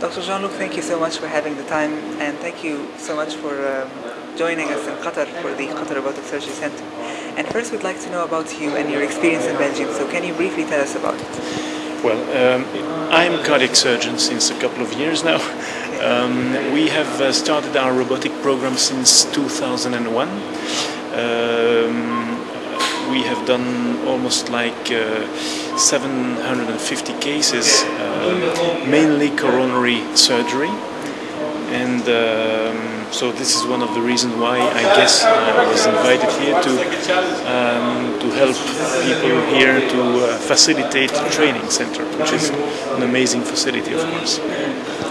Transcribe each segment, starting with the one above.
Dr. Jean-Luc, thank you so much for having the time and thank you so much for um, joining us in Qatar for the Qatar Robotic Surgery Center. And first we'd like to know about you and your experience in Belgium. So can you briefly tell us about it? Well, um, I'm a cardiac surgeon since a couple of years now. Um, we have uh, started our robotic program since 2001. Um, we have done almost like uh, 750 cases, uh, mainly coronary surgery. And um, so this is one of the reasons why I guess I was invited here to um, to help people here to uh, facilitate the training center, which is an amazing facility, of course.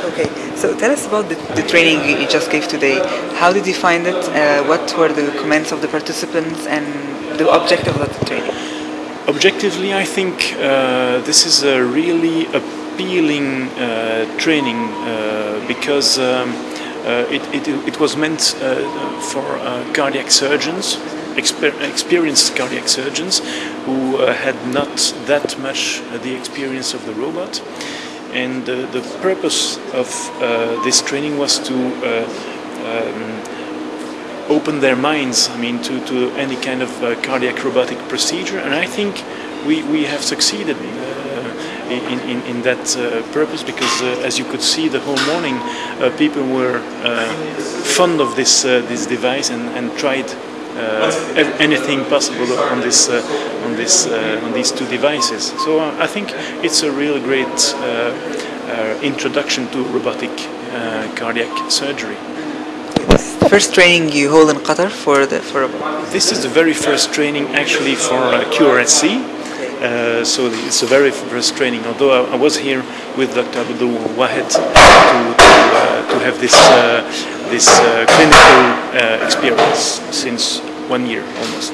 Okay, so tell us about the, the training you just gave today. How did you find it? Uh, what were the comments of the participants and the object of that training? Objectively, I think uh, this is a really appealing uh, training uh, because um, uh, it, it, it, was meant uh, for cardiac surgeons, exper experienced cardiac surgeons who had not that much the experience of the robot. And the purpose of this training was to um, open their minds, I mean, to, to any kind of uh, cardiac robotic procedure. And I think we, we have succeeded uh, in, in, in, that uh, purpose because, uh, as you could see the whole morning, uh, people were uh, fond of this, this device and, and tried anything possible on this on this on these two devices. So I think it's a real great introduction to robotic cardiac surgery first training you hold in Qatar for the for This is the very first training actually for uh, QRSC. Uh, so it's the very first training. Although I, I was here with Dr. Abdul Wahed to, to, uh, to have this uh, this uh, clinical uh, experience since one year almost.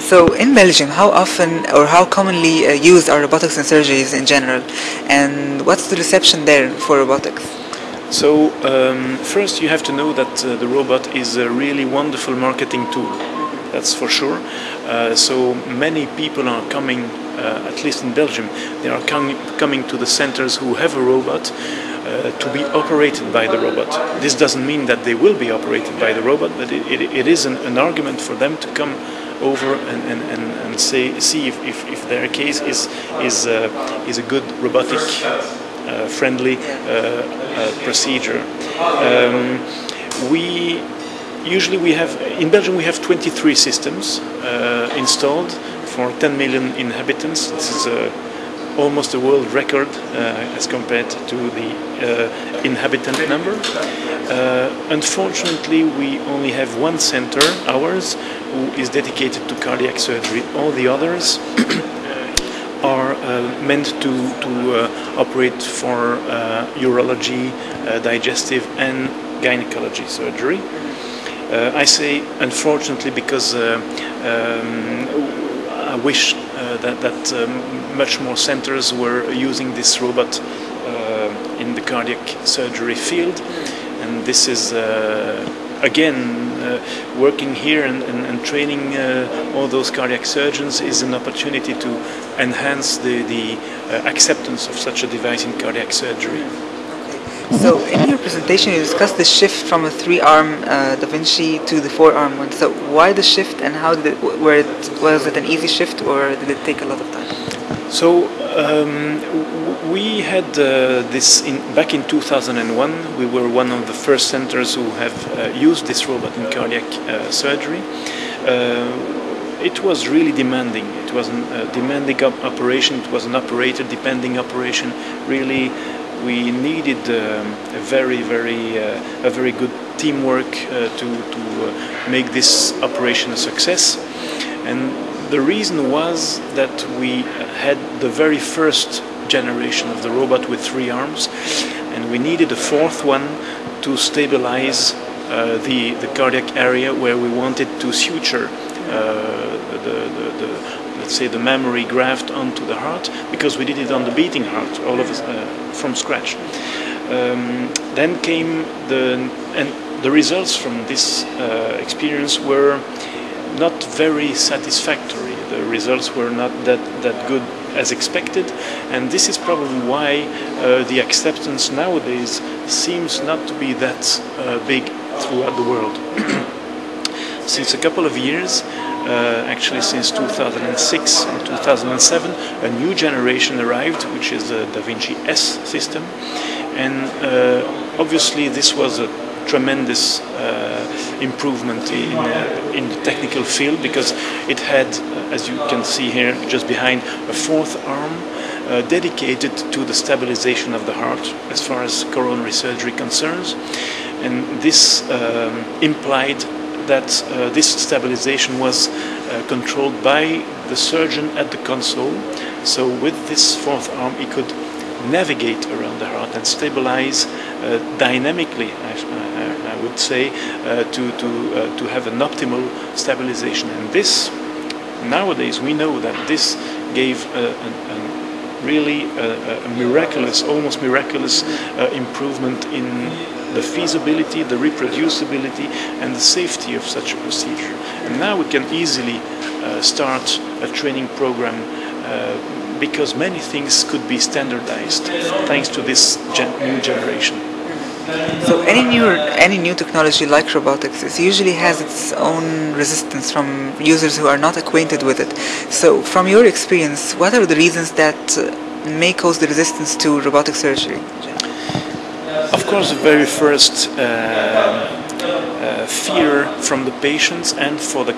So in Belgium, how often or how commonly used are robotics in surgeries in general, and what's the reception there for robotics? So um, first you have to know that uh, the robot is a really wonderful marketing tool. That's for sure. Uh, so many people are coming, uh, at least in Belgium, they are com coming to the centers who have a robot uh, to be operated by the robot. This doesn't mean that they will be operated by the robot, but it, it, it is an, an, argument for them to come over and, and, and, and say, see if, if, if, their case is, is, uh, is a good robotic friendly uh, uh, procedure. Um, we usually we have in Belgium we have 23 systems installed for 10 million inhabitants. This is almost a world record uh, as compared to the uh, inhabitant number. Uh, unfortunately, we only have one center, ours, who is dedicated to cardiac surgery. All the others uh, meant to, to uh, operate for uh, urology, digestive and gynecology surgery. I say unfortunately because um, I wish that, that um, much more centers were using this robot in the cardiac surgery field and this is again, uh, working here and, and, and training uh, all those cardiac surgeons is an opportunity to enhance the, the uh, acceptance of such a device in cardiac surgery. So in your presentation you discussed the shift from a three-arm uh, Da Vinci to the four-arm one. So why the shift and how did it, were it, was it an easy shift or did it take a lot of time? So um, we had uh, this in, back in 2001. We were one of the first centers who have uh, used this robot in cardiac uh, surgery. Uh, it was really demanding. It was a demanding op operation. It was an operator depending operation. Really, we needed um, a very, very, uh, a very good teamwork uh, to to make this operation a success. And the reason was that we had the very first generation of the robot with three arms, and we needed a fourth one to stabilize uh, the, the cardiac area where we wanted to suture uh, the, the, the, let's say the mammary graft onto the heart because we did it on the beating heart all of us uh, from scratch. Um, then came the and the results from this uh, experience were not very satisfactory. The results were not that, that good as expected, and this is probably why uh, the acceptance nowadays seems not to be that uh, big throughout the world. since a couple of years, uh, actually since 2006 and 2007, a new generation arrived, which is the Da Vinci S system, and uh, obviously this was a tremendous uh, improvement in, uh, in the technical field because it had, uh, as you can see here just behind, a fourth arm uh, dedicated to the stabilization of the heart as far as coronary surgery concerns. And this um, implied that uh, this stabilization was uh, controlled by the surgeon at the console. So with this fourth arm, he could navigate around the heart and stabilize dynamically, I, I, I, would say, uh, to, to, uh, to have an optimal stabilization. And this, nowadays, we know that this gave a, a, a really a, miraculous, almost miraculous uh, improvement in the feasibility, the reproducibility, and the safety of such a procedure. And now we can easily uh, start a training program uh, because many things could be standardized thanks to this gen new generation. So any new any new technology like robotics it usually has its own resistance from users who are not acquainted with it. So from your experience, what are the reasons that uh, may cause the resistance to robotic surgery? Of course, the very first uh, uh, fear from the patients and for the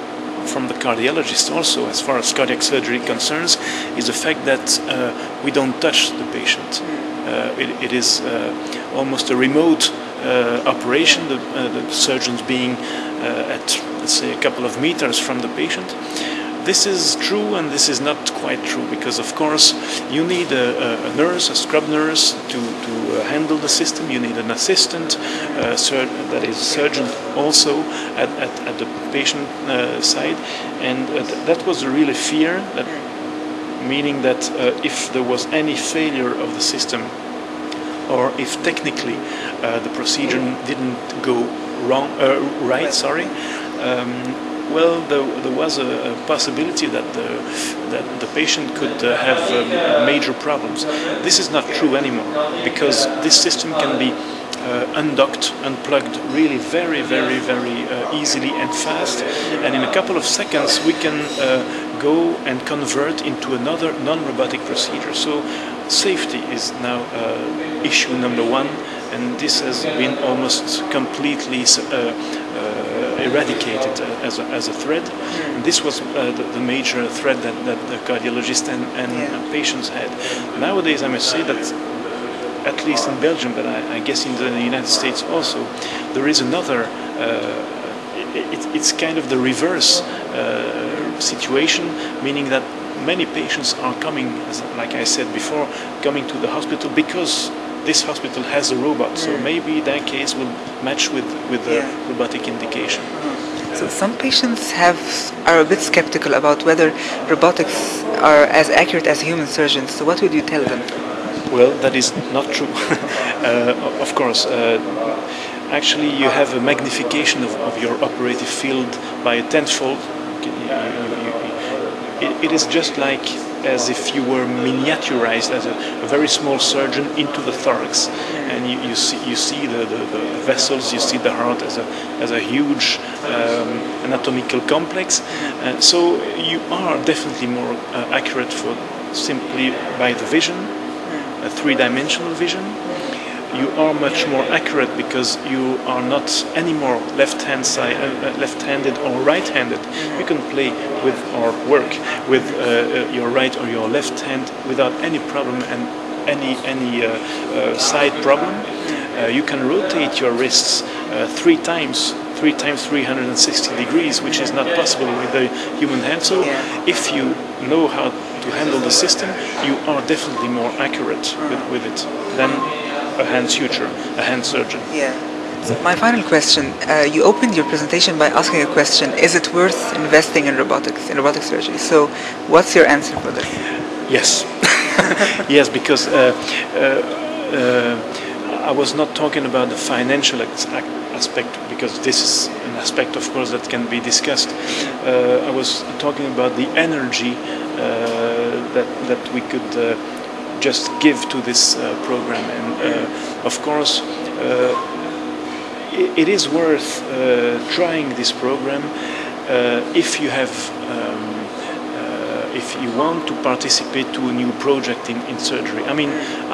from the cardiologist also, as far as cardiac surgery concerns, is the fact that uh, we don't touch the patient. Uh, it, it is uh, almost a remote uh, operation, the, the, surgeons being at, let's say, a couple of meters from the patient. This is true and this is not quite true because of course you need a, a nurse, a scrub nurse to, to handle the system, you need an assistant uh, that is a surgeon also at, at, at the patient uh, side. And uh, th that was a really fear that meaning that uh, if there was any failure of the system or if technically uh, the procedure didn't go wrong right sorry um, well, there, there was a, a, possibility that the, that the patient could uh, have um, major problems. This is not true anymore because this system can be uh, undocked, unplugged really very, very, very uh, easily and fast. And in a couple of seconds, we can uh, go and convert into another non-robotic procedure. So safety is now uh, issue number one, and this has been almost completely uh, eradicated uh, as, a, as a threat. And this was uh, the, the, major threat that, that the cardiologist and, and yeah. patients had. Nowadays, I must say that at least in Belgium, but I, I, guess in the United States also, there is another. Uh, it, it's kind of the reverse uh, situation, meaning that many patients are coming, like I said before, coming to the hospital because this hospital has a robot, so maybe that case will match with, with the yeah. robotic indication. So some patients have are a bit skeptical about whether robotics are as accurate as human surgeons. So what would you tell them? Well, that is not true. uh, of course, uh, actually you have a magnification of, of, your operative field by a tenfold. It, it is just like as if you were miniaturized as a, a very small surgeon into the thorax. And you, you see, you see the, the, the, vessels, you see the heart as a, as a huge um, anatomical complex. Uh, so you are definitely more uh, accurate for simply by the vision, a three-dimensional vision you are much more accurate because you are not anymore left-hand side, uh, uh, left-handed or right-handed. You can play with or work with uh, uh, your right or your left hand without any problem and any any uh, uh, side problem. you can rotate your wrists three times three times 360 degrees, which is not possible with the human hand. So if you know how to handle the system, you are definitely more accurate with, with it than a hand suture, a hand surgeon. Yeah. So my final question, uh, you opened your presentation by asking a question, is it worth investing in robotics, in robotic surgery? So what's your answer for this? Yes. yes, because uh, uh, uh, I was not talking about the financial aspect, because this is an aspect, of course, that can be discussed. Uh, I was talking about the energy uh, that that we could just give to this program. And of course, it is worth trying this program if you have. Um, if you want to participate to a new project in, in surgery. I mean,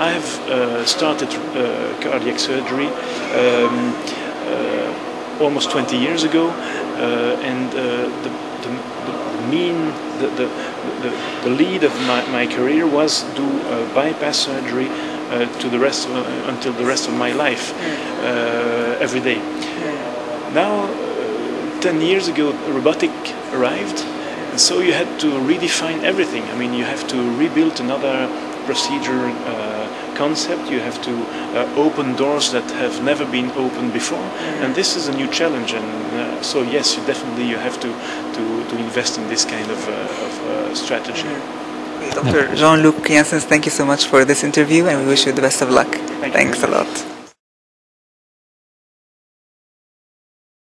I have uh, started uh, cardiac surgery um, uh, almost 20 years ago, and the, the, the, mean, the, the, the, the lead of my, my career was do bypass surgery uh, to the rest of, uh, until the rest of my life uh, every day. Now, 10 years ago, robotic arrived so you had to redefine everything. I mean, you have to rebuild another procedure uh, concept. You have to uh, open doors that have never been opened before, mm-hmm. and this is a new challenge. And uh, so, yes, you definitely you have to to, to invest in this kind of, uh, of uh, strategy. Mm-hmm. Dr. Jean-Luc Janssens, thank you so much for this interview, and we wish you the best of luck. Thank Thanks a lot.